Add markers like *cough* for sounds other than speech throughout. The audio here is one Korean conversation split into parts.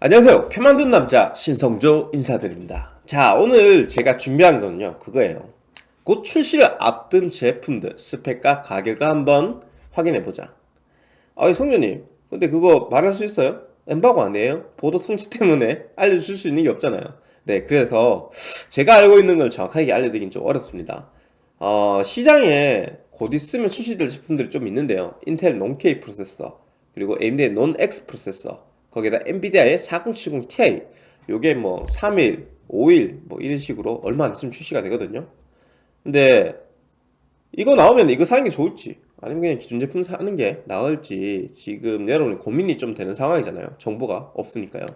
안녕하세요. 표 만든 남자 신성조 인사드립니다. 자 오늘 제가 준비한 거는요. 그거예요. 곧 출시를 앞둔 제품들 스펙과 가격을 한번 확인해보자. 아이 성조님 근데 그거 말할 수 있어요? 엠바고 아니에요? 보도 통치 때문에 알려줄 수 있는 게 없잖아요. 네 그래서 제가 알고 있는 걸 정확하게 알려드리긴 좀 어렵습니다. 어, 시장에 곧 있으면 출시될 제품들이 좀 있는데요. 인텔 논-K 프로세서 그리고 AMD의 논-X 프로세서 거기에다 엔비디아의 4070 Ti. 요게 뭐 3일, 5일 뭐 이런 식으로 얼마 안 있으면 출시가 되거든요. 근데 이거 나오면 이거 사는 게 좋을지 아니면 그냥 기존 제품 사는 게 나을지 지금 여러분 고민이 좀 되는 상황이잖아요. 정보가 없으니까요.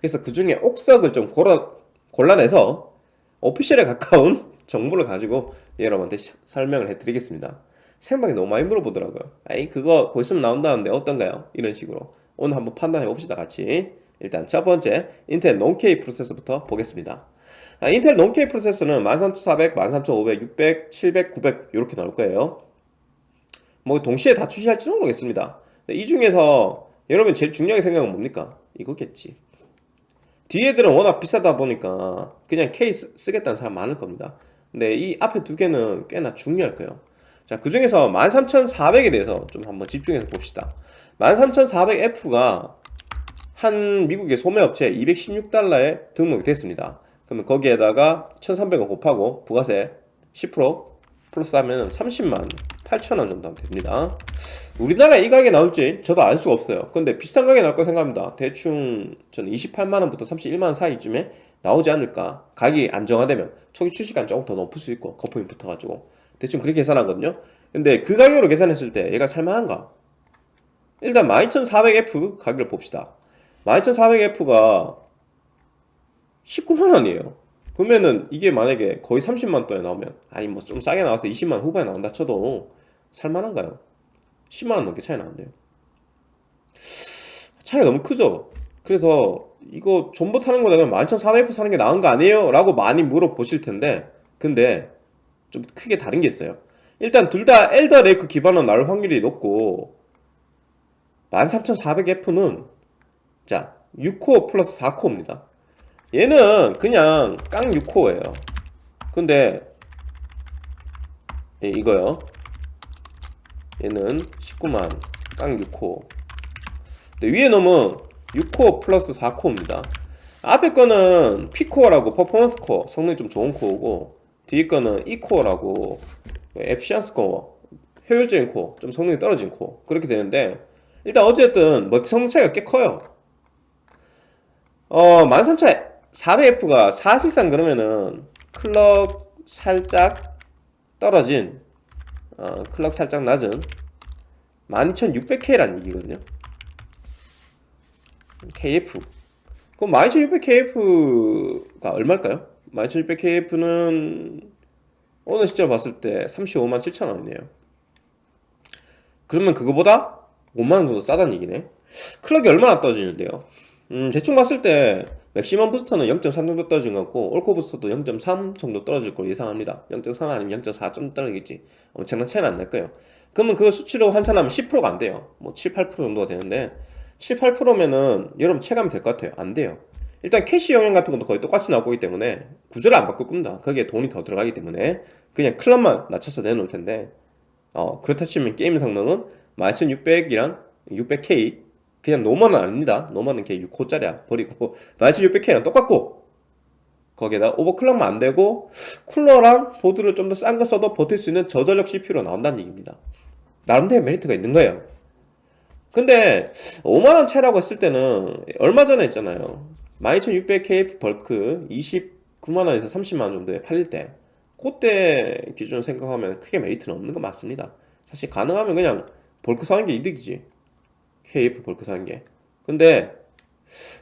그래서 그 중에 옥석을 좀 골라, 골라내서 오피셜에 가까운 *laughs* 정보를 가지고 여러분한테 설명을 해드리겠습니다. 생방에 너무 많이 물어보더라고요. 아이 그거 곧 있으면 나온다는데 어떤가요? 이런 식으로 오늘 한번 판단해 봅시다 같이. 일단 첫 번째 인텔 논-K 프로세서부터 보겠습니다. 아, 인텔 논-K 프로세서는 13400, 13500, 600, 700, 900 이렇게 나올 거예요. 뭐 동시에 다 출시할지는 모르겠습니다. 이 중에서 여러분 제일 중요하게 생각은 뭡니까? 이거겠지. 뒤에들은 워낙 비싸다 보니까 그냥 K 쓰겠다는 사람 많을 겁니다. 근데 이 앞에 두 개는 꽤나 중요할 거예요. 자, 그 중에서 13400에 대해서 좀 한번 집중해서 봅시다 13400F가 한 미국의 소매업체 216달러에 등록이 됐습니다. 그러면 거기에다가 1300원 곱하고 부가세 10% 플러스 하면 30만 8천원 정도 됩니다. 우리나라에 이 가격이 나올지 저도 알 수가 없어요. 근데 비슷한 가격이 나올 거 생각합니다. 대충 저는 28만원부터 31만원 사이쯤에 나오지 않을까? 가격이 안정화되면 초기 출시가 조금 더 높을 수 있고 거품이 붙어가지고 대충 그렇게 계산하거든요. 근데 그 가격으로 계산했을 때 얘가 살만한가? 일단 12400F 가격을 봅시다 12400F가 19만원이에요 그러면은 이게 만약에 거의 30만 돈에 나오면 아니 뭐 좀 싸게 나와서 20만 후반에 나온다 쳐도 살만한가요? 10만원 넘게 차이 나는데요 차이가 너무 크죠? 그래서 이거 존버 타는 거다 그냥 12400F 사는 게 나은 거 아니에요? 라고 많이 물어보실 텐데 근데 좀 크게 다른 게 있어요 일단 둘 다 엘더 레이크 기반으로 나올 확률이 높고 13400F는 자 6코어 플러스 4코어입니다. 얘는 그냥 깡 6코어예요. 근데 예, 이거요. 얘는 그냥 깡 6 core. 위에 놈은 6 core 플러스 4 core입니다. 앞에 거는 P코어라고 퍼포먼스 코어. 성능이 좀 좋은 core고 뒤에 거는 E코어라고 에피션스 코어 효율적인 코어 좀 성능이 떨어진 core. 그렇게 되는데 일단 어쨌든 multi 성능 차이가 꽤 커요. 어 13400F가 사실상 그러면은 clock 살짝 떨어진 어, 클럭 살짝 낮은 12600K라는 얘기거든요. KF. 그럼 12600KF가 얼마일까요? 12600KF는 오늘 시점 봤을 때 35만 7천원이네요. 그러면 그거보다 5만원 정도 싸다는 얘기네. 클럭이 얼마나 떨어지는데요? 음, 대충 봤을 때 맥시멈 부스터는 0.3 정도 떨어진 것 같고 올코 부스터도 0.3 정도 떨어질 걸로 예상합니다. 0.3 아니면 0.4 좀 떨어지겠지. 엄청난 차이는 안 날 거예요. 그러면 그걸 수치로 환산하면 10%가 안 돼요. 뭐 7, 8% 정도가 되는데 7, 8%면은 여러분 체감이 될 것 같아요. 안 돼요. 일단 cache 영향 같은 것도 거의 똑같이 나오고 있기 때문에 구조를 안 바꿀 겁니다. 거기에 돈이 더 들어가기 때문에 그냥 clock만 낮춰서 내놓을 텐데 어, 그렇다 치면 게임 성능은 12600이랑 600K 그냥 normal은 아닙니다. normal은 걔 6 core짜리야. 버리고. 12600K랑 똑같고. 거기에다 overclock만 안되고 쿨러랑 보드를 좀 더 싼 거 써도 버틸 수 있는 저전력 CPU로 나온다는 얘기입니다. 나름대로 메리트가 있는 거예요. 근데 5만원 차이라고 했을 때는 얼마 전에 있잖아요. 12600KF bulk 29만원에서 30만원 정도에 팔릴 때 그때 기준으로 생각하면 크게 메리트는 없는 거 맞습니다. 사실 가능하면 그냥 bulk 사는 게 이득이지. KF bulk 사는 게. 근데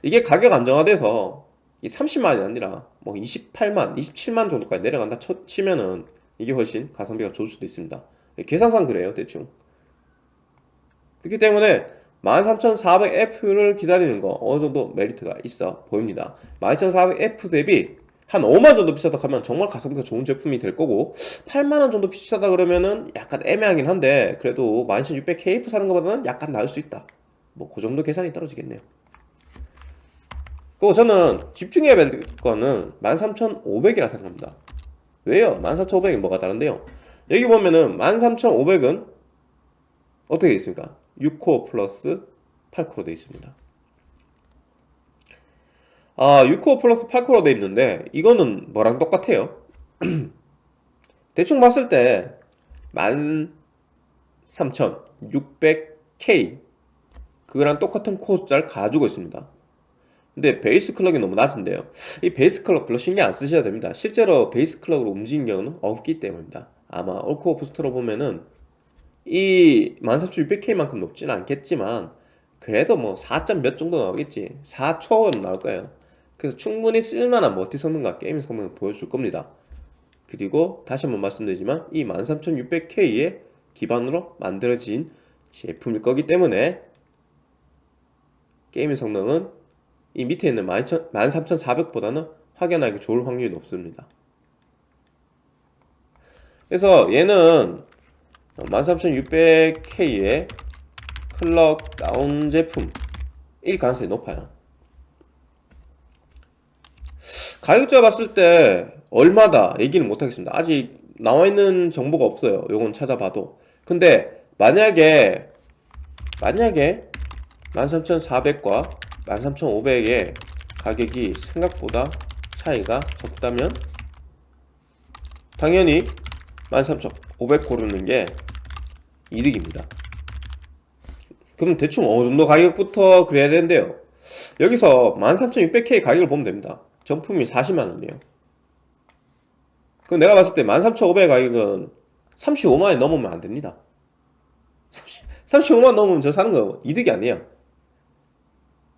이게 가격 안정화돼서 30만이 아니라 뭐 28만, 27만 정도까지 내려간다 치면은 이게 훨씬 가성비가 좋을 수도 있습니다. 계산상 그래요 대충. 그렇기 때문에 13400F를 기다리는 거 어느 정도 메리트가 있어 보입니다. 12400F 대비 한 5만 정도 비싸다 하면 정말 가성비가 좋은 제품이 될 거고 8만원 정도 비싸다 그러면은 약간 애매하긴 한데 그래도 12600KF 사는 것보다는 약간 나을 수 있다 뭐 그 정도 계산이 떨어지겠네요 그리고 저는 집중해야 될 거는 13,500이라 생각합니다 왜요? 14,500이 뭐가 다른데요? 여기 보면은 13,500은 어떻게 되어 있습니까? 6코어 플러스 8코어로 되어 있습니다 아 6코어 플러스 8코어로 되어 있는데 이거는 뭐랑 똑같아요? *clears throat* 대충 봤을 때 13,600K 그거랑 똑같은 core 숫자를 가지고 있습니다. 근데 base clock이 너무 낮은데요. 이 base clock 별로 신경 안 쓰셔야 됩니다. 실제로 base clock으로 움직인 경우는 없기 때문입니다. 아마 all core boost로 보면은 이 14600K만큼 높지는 않겠지만 그래도 뭐 4점 몇 정도 나오겠지. 4초는 나올 거예요 그래서 충분히 쓸만한 multi 성능과 게임 성능을 보여줄 겁니다. 그리고 다시 한번 말씀드리지만 이 13600K의 기반으로 만들어진 제품일 거기 때문에 게임의 성능은 이 밑에 있는 13400보다는 확연하게 좋을 확률이 높습니다. 그래서 얘는 13600K의 클럭 다운 제품일 가능성이 높아요 가격자 봤을 때 얼마다 얘기는 못하겠습니다. 아직 나와있는 정보가 없어요. 요건 찾아봐도. 근데 만약에 만약에 13,400과 13,500의 가격이 생각보다 차이가 적다면 당연히 13,500 고르는 게 이득입니다. 그럼 대충 어느 정도 가격부터 그래야 되는데요. 여기서 13,600K 가격을 보면 됩니다 정품이 40만원이에요. 그럼 내가 봤을 때 13,500 가격은 35만원이 넘으면 안됩니다. 35만원 넘으면 저 사는 거 이득이 아니에요.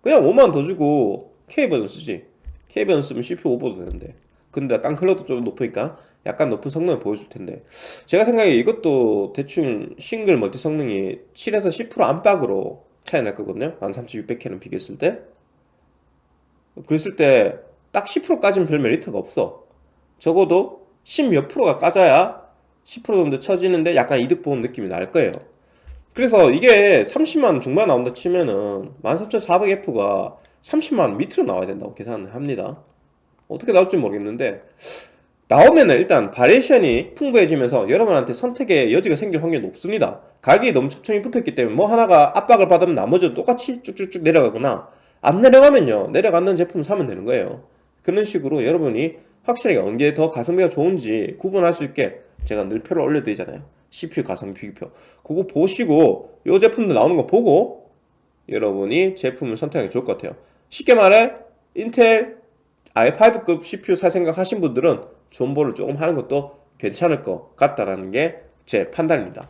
그냥 5만원 더 주고 K버전 쓰지. K버전 쓰면 CPU 오버도 되는데. 근데 깡클러도 좀 높으니까 약간 높은 성능을 보여줄 텐데. 제가 생각에 이것도 대충 싱글 멀티 성능이 7에서 10% 안팎으로 차이 날 거거든요. 13600K랑 비교했을 때. 그랬을 때 딱 10%까지는 별 메리트가 없어. 적어도 10 몇 프로가 까져야 10% 정도 쳐지는데 약간 이득 보는 느낌이 날 거예요. 그래서 이게 30만원 중반 나온다 치면은 13400F가 30만원 밑으로 나와야 된다고 계산을 합니다. 어떻게 나올지 모르겠는데 나오면은 일단 바리에이션이 풍부해지면서 여러분한테 선택의 여지가 생길 확률이 높습니다. 가격이 너무 촘촘히 붙어있기 때문에 뭐 하나가 압박을 받으면 나머지도 똑같이 쭉쭉쭉 내려가거나 안 내려가면요. 내려가는 제품을 사면 되는 거예요 그런 식으로 여러분이 확실하게 언제 더 가성비가 좋은지 구분할 수 있게 제가 늘 표를 올려드리잖아요. CPU 가성비 비교표. 그거 보시고 이 제품도 나오는 거 보고 여러분이 제품을 선택하기 좋을 것 같아요. 쉽게 말해 인텔 i5급 CPU 살 생각 하신 분들은 존버를 조금 하는 것도 괜찮을 것 같다라는 게 제 판단입니다.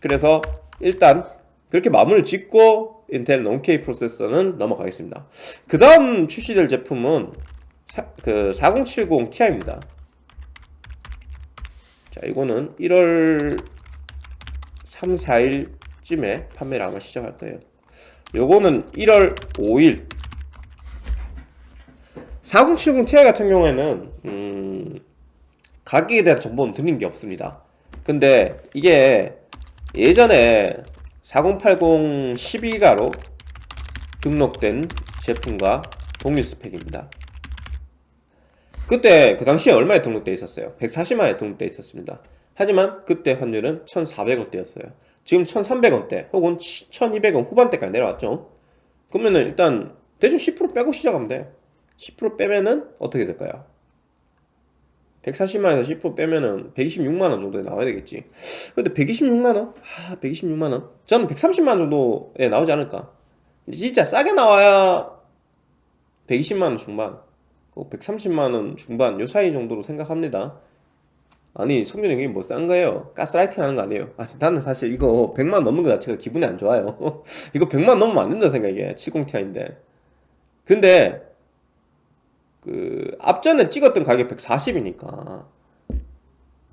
그래서 일단 그렇게 마무리를 짓고 인텔 non-K 프로세서는 넘어가겠습니다. 그 다음 출시될 제품은 사, 그 4070 Ti입니다. 자 이거는 1월 3, 4일쯤에 판매를 아마 시작할 거예요. 요거는 1월 5일. 4070 Ti 같은 경우에는 음, 가격에 대한 정보는 드린 게 없습니다. 근데 이게 예전에 4080 12가로 등록된 제품과 동일 스펙입니다 그때 그 당시에 얼마에 등록돼 있었어요? 140만에 등록돼 있었습니다 하지만 그때 환율은 1,400원대였어요 지금 1,300원대 혹은 1,200원 후반대까지 내려왔죠 그러면은 일단 대충 10% 빼고 시작하면 돼. 10% 빼면은 어떻게 될까요? 140만에서 10% 빼면은 126만원 정도에 나와야 되겠지. 근데 126만원? 아 126만원? 저는 130만원 정도에 나오지 않을까? 진짜 싸게 나와야 120만원 중반 130만원 그 중반 요 사이 정도로 생각합니다. 아니 성준이 형이 뭐싼 거예요? 가스라이팅 하는 거 아니에요? 아 나는 사실 이거 100만 넘는 거 자체가 기분이 안 좋아요. *laughs* 이거 100만 넘으면 안 된다 생각이에요. 70ti인데. 근데 그 앞전에 찍었던 가격 140이니까.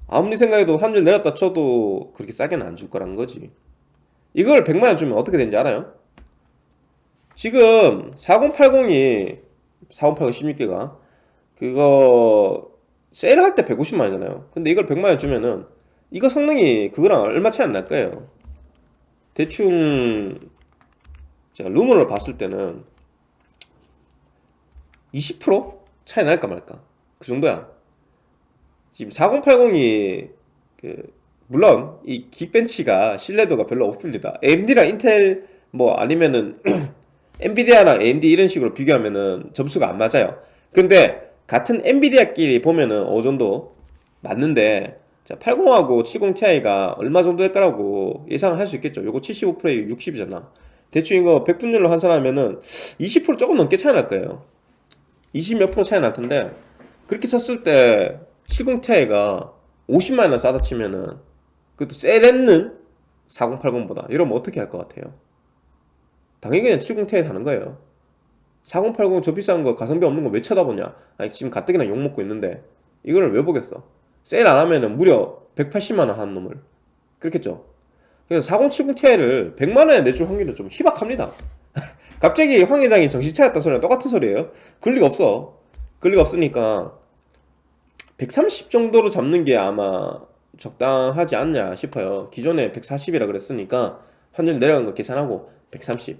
아무리 생각해도 환율 내렸다 쳐도 그렇게 싸게는 안 줄 거란 거지. 이걸 100만원 주면 어떻게 되는지 알아요? 지금 4080이 4080 16기가 그거 세일할 때 150만원이잖아요. 근데 이걸 100만원 주면은 이거 성능이 그거랑 얼마 차이 안 날 거예요. 대충 제가 루머를 봤을 때는 20% 차이 날까 말까? 그 정도야. 지금 4080이 그 물론 이 긱벤치가 신뢰도가 별로 없습니다. AMD랑 인텔 뭐 아니면은 *clears throat* 엔비디아랑 AMD 이런 식으로 비교하면은 점수가 안 맞아요. 근데 같은 엔비디아끼리 보면은 어느 정도 맞는데 자 80하고 70ti가 얼마 정도 될 거라고 예상을 할 수 있겠죠. 요거 75%에 60이잖아. 대충 이거 100분율로 환산하면은 20% 조금 넘게 차이 날 거예요 20몇 프로 차이 날 텐데 그렇게 쳤을 때 70ti가 50만원 싸다 치면은 그것도 세렌는 4080보다. 이러면 어떻게 할 것 같아요? 당연히 그냥 70ti 사는 거예요. 4080 저 비싼 거 가성비 없는 거 왜 쳐다보냐? 아니 지금 가뜩이나 욕먹고 있는데 이거를 왜 보겠어? 세일 안 하면은 무려 180만원 하는 놈을. 그렇겠죠? 그래서 4070ti를 100만원에 내줄 확률은 좀 희박합니다 갑자기 황 회장이 정신 차렸다 소리랑 똑같은 소리예요. 그럴 리가 없어. 그럴 리가 없으니까 130 정도로 잡는 게 아마 적당하지 않냐 싶어요. 기존에 140이라 그랬으니까 환율 내려간 거 계산하고 130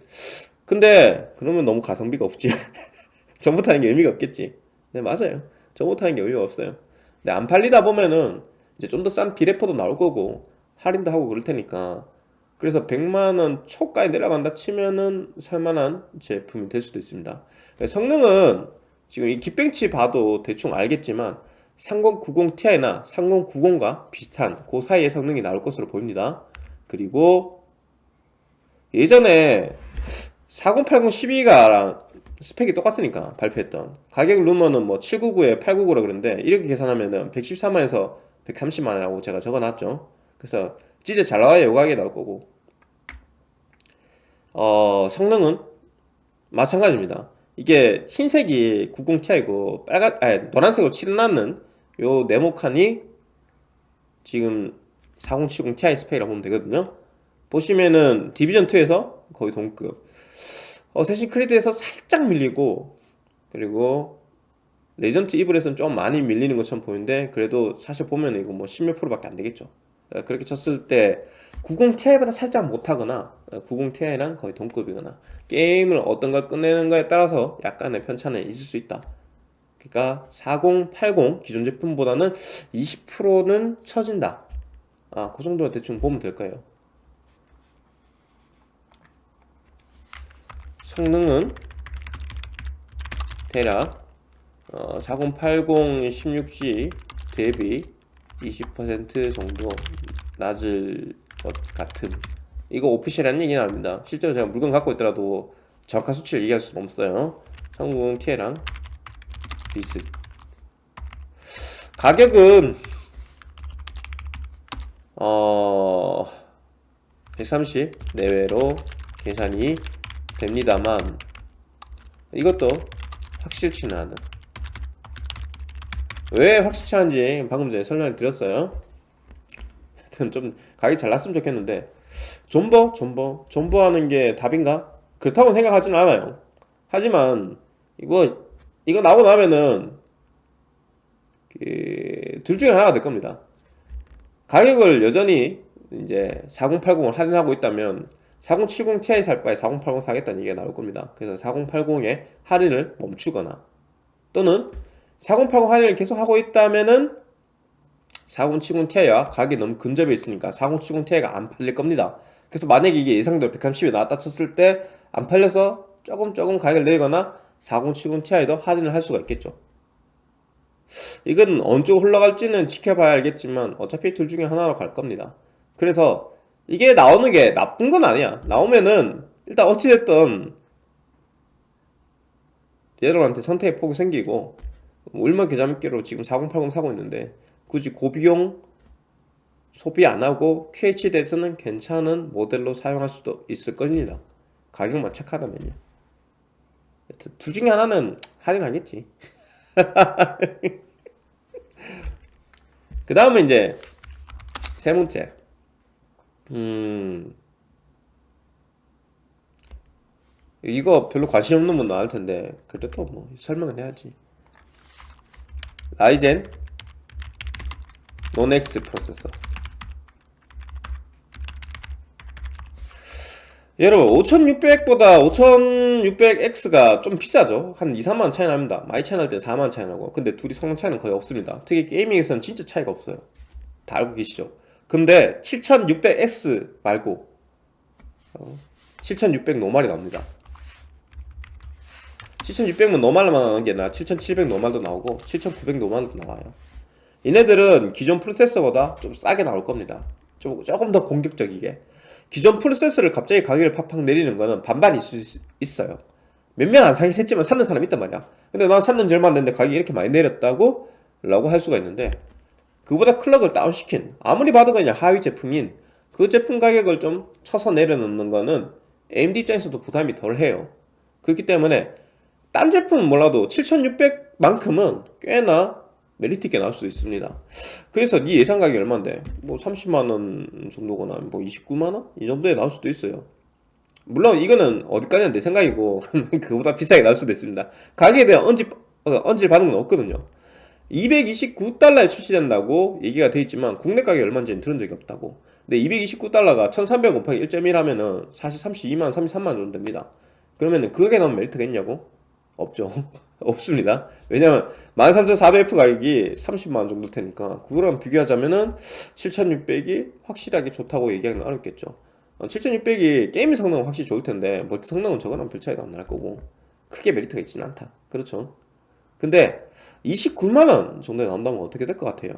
근데 그러면 너무 가성비가 없지. *laughs* 전부터 하는 게 의미가 없겠지. 네 맞아요. 전부터 하는 게 의미가 없어요. 근데 안 팔리다 보면은 이제 좀 더 싼 비레퍼도 나올 거고 할인도 하고 그럴 테니까 그래서 100만원 초까지 내려간다 치면은 살만한 제품이 될 수도 있습니다. 성능은 지금 이 깃벤치 봐도 대충 알겠지만 3090ti나 3090과 비슷한 그 사이의 성능이 나올 것으로 보입니다. 그리고 예전에 4080 12가랑 스펙이 똑같으니까 발표했던 가격 루머는 뭐 799에 899라 그러는데 이렇게 계산하면은 114만에서 130만이라고 제가 적어놨죠. 그래서 진짜 잘 나와야 요가하게 나올 거고. 어 성능은 마찬가지입니다. 이게 흰색이 90ti고 빨간 아니 노란색으로 칠해놨는 요 네모칸이 지금 4070ti 스펙이라고 보면 되거든요. 보시면은 Division 2에서 거의 동급. Assassin's Creed에서 살짝 밀리고 그리고 Resident Evil에서는 좀 많이 밀리는 것처럼 보이는데 그래도 사실 보면 이거 뭐 10몇 프로밖에 안 되겠죠. 어, 그렇게 쳤을 때 90ti보다 살짝 못하거나 90ti랑 거의 동급이거나 게임을 어떤 걸 끝내는가에 따라서 약간의 편차는 있을 수 있다. 그러니까 4080 기존 제품보다는 20%는 처진다. 아, 그 정도 대충 보면 될 거예요. 성능은 대략 어, 4080 16G 대비 20% 정도 낮을 것 같은. 이거 오피셜한 얘기는 아닙니다. 실제로 제가 물건 갖고 있더라도 정확한 수치를 얘기할 수는 없어요. 30Ti랑 비슷 가격은 어... 130 내외로 계산이 됩니다만 이것도 확실치는 않은 왜 확실치 않은지 방금 전에 설명을 드렸어요 하여튼 좀 가격이 잘 났으면 좋겠는데 존버? 존버? 존버하는 게 답인가? 그렇다고 생각하지는 않아요 하지만 이거 이거 나오고 나면은 그 둘 중에 하나가 될 겁니다 가격을 여전히 이제 4080을 할인하고 있다면 4070 Ti 살 바에 4080 사겠다는 얘기가 나올 겁니다 그래서 4080에 할인을 멈추거나 또는 4080 할인을 계속 하고 있다면은 4070 Ti와 가격이 너무 근접해 있으니까 4070 Ti가 안 팔릴 겁니다. 그래서 만약에 이게 예상대로 130에 나왔다 쳤을 때 안 팔려서 조금 조금 가격을 내리거나 4070 Ti도 할인을 할 수가 있겠죠. 이건 어느 쪽 흘러갈지는 지켜봐야 알겠지만 어차피 둘 중에 하나로 갈 겁니다. 그래서 이게 나오는 게 나쁜 건 아니야. 나오면은 일단 어찌됐든 얘들한테 선택의 폭이 생기고 얼마 계좌미끼로 지금 4080 사고 있는데 굳이 고비용 소비 안하고 QHD에서는 괜찮은 모델로 사용할 수도 있을 겁니다. 가격만 착하다면요. 둘 중에 하나는 할인하겠지? *laughs* 그 다음에 이제 세 번째. 음 이거 별로 관심 없는 분 나올 텐데 그래도 뭐 설명은 해야지 라이젠. 논엑스 프로세서. 여러분 5600보다 5600X가 좀 비싸죠? 한 2, 3만원 차이 납니다. 많이 차이 날 때 4만원 차이 나고. 근데 둘이 성능 차이는 거의 없습니다. 특히 게이밍에서는 진짜 차이가 없어요. 다 알고 계시죠? 근데 7600X 말고 어, 7600 노말이 나옵니다 7600은 노말만 나오는 게 아니라 7700 노말도 나오고 7900 노말도 나와요. 얘네들은 기존 프로세서보다 좀 싸게 나올 겁니다. 좀, 조금 더 공격적이게. 기존 프로세서를 갑자기 가격을 팍팍 내리는 거는 반반이 있을 수 있어요. 몇 명 안 사긴 했지만 사는 사람이 있단 말이야. 근데 난 샀는 지 얼마 안 됐는데 가격이 이렇게 많이 내렸다고 라고 할 수가 있는데 그보다 클럭을 다운시킨 아무리 봐도 그냥 하위 제품인 그 제품 가격을 좀 쳐서 내려놓는 거는 AMD 입장에서도 부담이 덜해요. 그렇기 때문에 딴 제품은 몰라도 7600만큼은 꽤나 메리트 있게 나올 수 있습니다. 그래서 네 예상 가격이 얼마인데? 뭐 30만원 정도거나 뭐 29만원? 이 정도에 나올 수도 있어요. 물론 이거는 어디까지나 내 생각이고 *laughs* 그보다 비싸게 나올 수도 있습니다. 가격에 대한 언질, 어, 언질 받은 건 없거든요. 229달러에 출시된다고 얘기가 돼 있지만 국내 가격이 얼마인지는 들은 적이 없다고. 근데 229달러가 1300 곱하기 1.1 하면은 사실 32만원 33만원 정도 됩니다. 그러면은 그게 나오면 메리트가 있냐고? 없죠. *laughs* 없습니다. 왜냐면 13400F 가격이 30만원 정도 테니까 그거랑 비교하자면은 7600이 확실하게 좋다고 얘기하기는 어렵겠죠. 7600이 게임 성능은 확실히 좋을 텐데 멀티 성능은 저거랑 별 차이도 안 날 거고 크게 메리트가 있지는 않다. 그렇죠? 근데 29만원 정도에 나온다면 어떻게 될 것 같아요?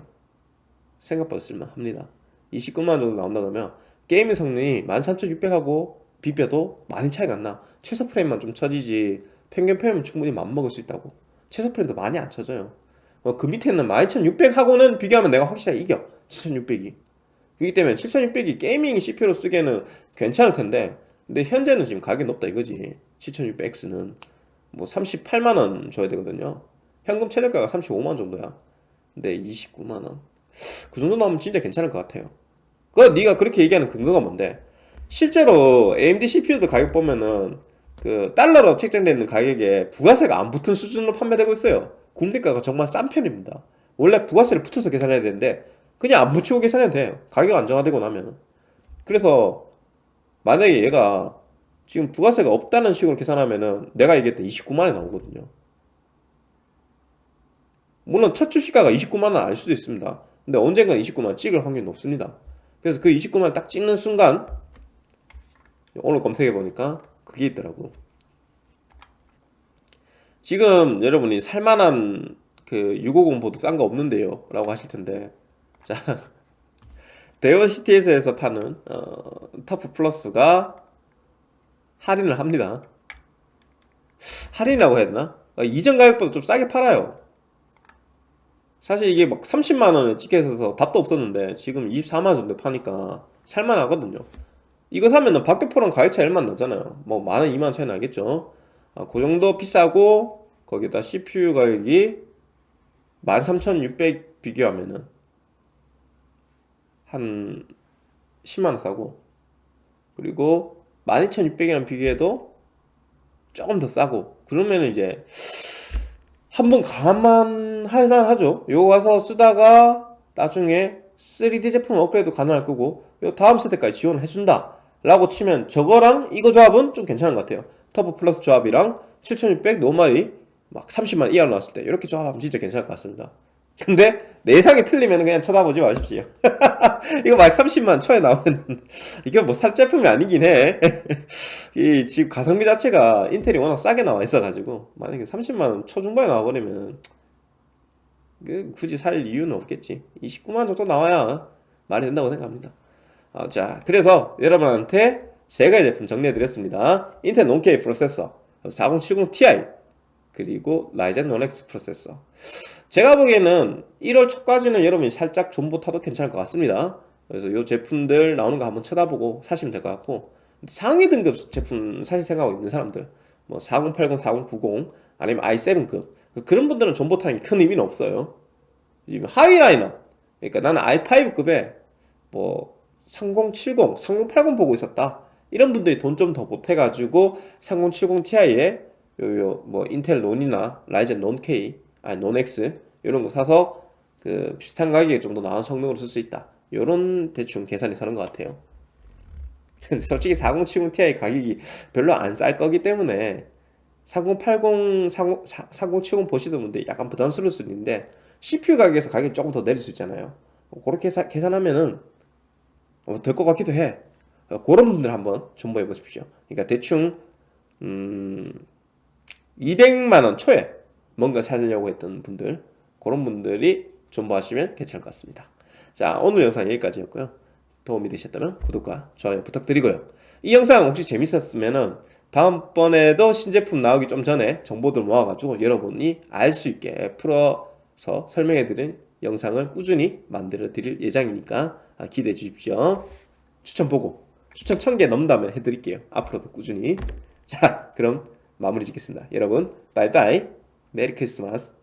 생각보다 쓸만합니다. 29만원 정도 나온다 그러면 게임 성능이 13600하고 비벼도 많이 차이가 안 나. 최소 프레임만 좀 처지지 평균 프레임은 충분히 맞먹을 수 있다고. 최소 프레임도 많이 안 처져요. 어, 그 밑에는 12600하고는 비교하면 내가 확실하게 이겨. 7600이. 그렇기 때문에 7600이 gaming CPU로 쓰기에는 괜찮을 텐데 근데 현재는 지금 가격이 높다 이거지. 7600X는. 뭐 38만원 줘야 되거든요. 현금 최저가가 35만원 정도야. 근데 29만원. 그 정도 나오면 진짜 괜찮을 것 같아요. 그 네가 그렇게 얘기하는 근거가 뭔데? 실제로 AMD CPU도 가격 보면은 그 달러로 책정되어 있는 가격에 부가세가 안 붙은 수준으로 판매되고 있어요. 국내가가 정말 싼 편입니다. 원래 부가세를 붙여서 계산해야 되는데 그냥 안 붙이고 계산해도 돼요. 가격 안정화되고 나면 그래서 만약에 얘가 지금 부가세가 없다는 식으로 계산하면은 내가 얘기했던 29만원이 나오거든요. 물론 첫 출시가가 29만원 아닐 수도 있습니다. 근데 언젠간 29만원 찍을 확률이 높습니다. 그래서 그 29만원 딱 찍는 순간 오늘 검색해보니까 그게 있더라고. 지금 여러분이 살만한 그 650 보드 싼 거 없는데요? 라고 하실 텐데. 자 *laughs* 대원 CTS에서 파는 어, 터프 플러스가 할인을 합니다. 할인이라고 되나? 어, 이전 가격보다 좀 싸게 팔아요. 사실 이게 막 30만원에 찍혀 있어서 답도 없었는데 지금 24만원 정도 파니까 살만하거든요 이거 사면은 박격포랑 가격 차이 얼마 나잖아요. 뭐 만원 2만원 차이 나겠죠? 아, 그 정도 비싸고 거기다 CPU 가격이 13,600 비교하면은 한 10만원 싸고. 그리고 12,600이랑 비교해도 조금 더 싸고. 그러면은 이제 한번 감안할 만 하죠. 요거 가서 쓰다가 나중에 3D 제품 업그레이드 가능할 거고. 요 다음 세대까지 지원을 해준다 라고 치면 저거랑 이거 조합은 좀 괜찮은 것 같아요. 터보 플러스 조합이랑 7600 노말이 막 30만 이하로 나왔을 때 이렇게 조합하면 진짜 괜찮을 것 같습니다. 근데 내상이 틀리면 그냥 쳐다보지 마십시오. *laughs* 이거 막 30만 초에 나오면 *laughs* 이게 뭐 살 제품이 아니긴 해이 *laughs* 지금 가성비 자체가 인텔이 워낙 싸게 나와 있어 가지고 만약에 30만원 초중반에 나와버리면 그 굳이 살 이유는 없겠지. 29만원 정도 나와야 말이 된다고 생각합니다 어, 자 그래서 여러분한테 세 가지 제품 정리해드렸습니다. 인텔 논케이 프로세서 4070ti 그리고 라이젠 논엑스 프로세서. 제가 보기에는 1월 초까지는 여러분이 살짝 존버 타도 괜찮을 것 같습니다. 그래서 이 제품들 나오는 거 한번 쳐다보고 사시면 될 것 같고 상위 등급 제품 사실 생각하고 있는 사람들 뭐 4080, 4090 아니면 i7급 그런 분들은 존버 타는 게 큰 의미는 없어요. 하위 라인업 그러니까 나는 i5급에 뭐 3070, 3080 보고 있었다. 이런 분들이 돈 좀 더 보태가지고 3070ti에 요요 뭐 인텔 논이나 라이젠 논 K 아니 논 X 이런 거 사서 그 비슷한 가격에 좀 더 나은 성능으로 쓸 수 있다. 요런 대충 계산이 서는 것 같아요. 근데 솔직히 4070 Ti 가격이 별로 안 쌀 거기 때문에 3080, 40, 4070 보시던 분들 약간 부담스러울 수 있는데 CPU 가격에서 가격이 조금 더 내릴 수 있잖아요. 그렇게 계산, 계산하면은 어, 될것 같기도 해. 어, 그런 분들 한번 존버해 보십시오. 그러니까 대충 음, 200만원 초에 뭔가 사려고 했던 분들 그런 분들이 존버하시면 괜찮을 것 같습니다. 자 오늘 영상 여기까지였고요. 도움이 되셨다면 구독과 좋아요 부탁드리고요. 이 영상 혹시 재밌었으면 다음번에도 신제품 나오기 좀 전에 정보들 모아가지고 여러분이 알 수 있게 풀어서 설명해드린 영상을 꾸준히 만들어 드릴 예정이니까 기대해 주십시오. 추천 보고 추천 1000개 넘는다면 해드릴게요. 앞으로도 꾸준히. 자 그럼 마무리 짓겠습니다. 여러분 바이바이. Merry Christmas